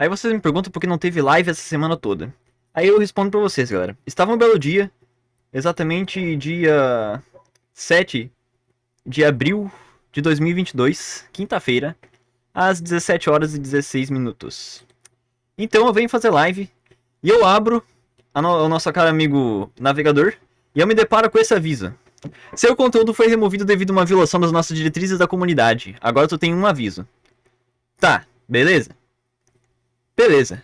Aí vocês me perguntam por que não teve live essa semana toda. Aí eu respondo pra vocês, galera. Estava um belo dia, exatamente dia 7 de abril de 2022, quinta-feira, às 17 horas e 16 minutos. Então eu venho fazer live e eu abro no o nosso caro amigo navegador e eu me deparo com esse aviso. Seu conteúdo foi removido devido a uma violação das nossas diretrizes da comunidade. Agora tu tem um aviso. Tá, beleza? Beleza.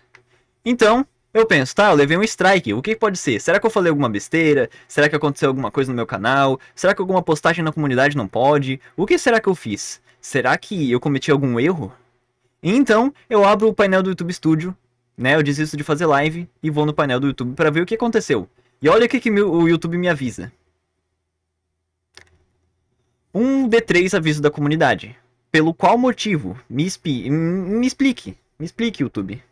Então, eu penso, tá, eu levei um strike. O que, pode ser? Será que eu falei alguma besteira? Será que aconteceu alguma coisa no meu canal? Será que alguma postagem na comunidade não pode? O que será que eu fiz? Será que eu cometi algum erro? Então, eu abro o painel do YouTube Studio, né? Eu desisto de fazer live e vou no painel do YouTube para ver o que aconteceu. E olha o que, que o YouTube me avisa. Um D3 aviso da comunidade. Pelo qual motivo? Me, me explique. Me explique, YouTube.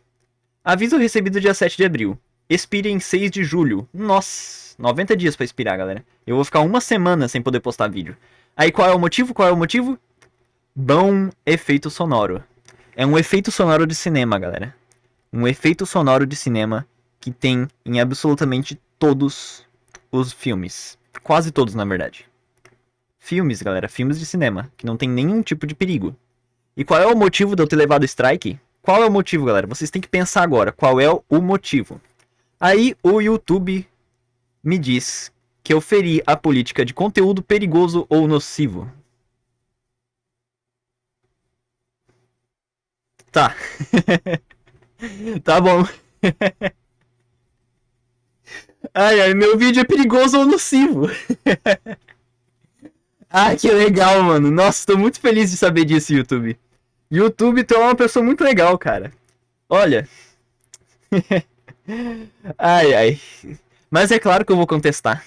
Aviso recebido dia 7 de abril. Expire em 6 de julho. Nossa, 90 dias para expirar, galera. Eu vou ficar uma semana sem poder postar vídeo. Aí qual é o motivo? Qual é o motivo? Bom efeito sonoro. É um efeito sonoro de cinema, galera. Um efeito sonoro de cinema que tem em absolutamente todos os filmes. Quase todos, na verdade. Filmes, galera, filmes de cinema, que não tem nenhum tipo de perigo. E qual é o motivo de eu ter levado strike? Qual é o motivo, galera? Vocês têm que pensar agora. Qual é o motivo? Aí o YouTube me diz que eu feri a política de conteúdo perigoso ou nocivo. Tá. tá bom. ai, ai, meu vídeo é perigoso ou nocivo. ai, que legal, mano. Nossa, tô muito feliz de saber disso, YouTube. YouTube, tu é uma pessoa muito legal, cara. Olha. ai, ai. Mas é claro que eu vou contestar.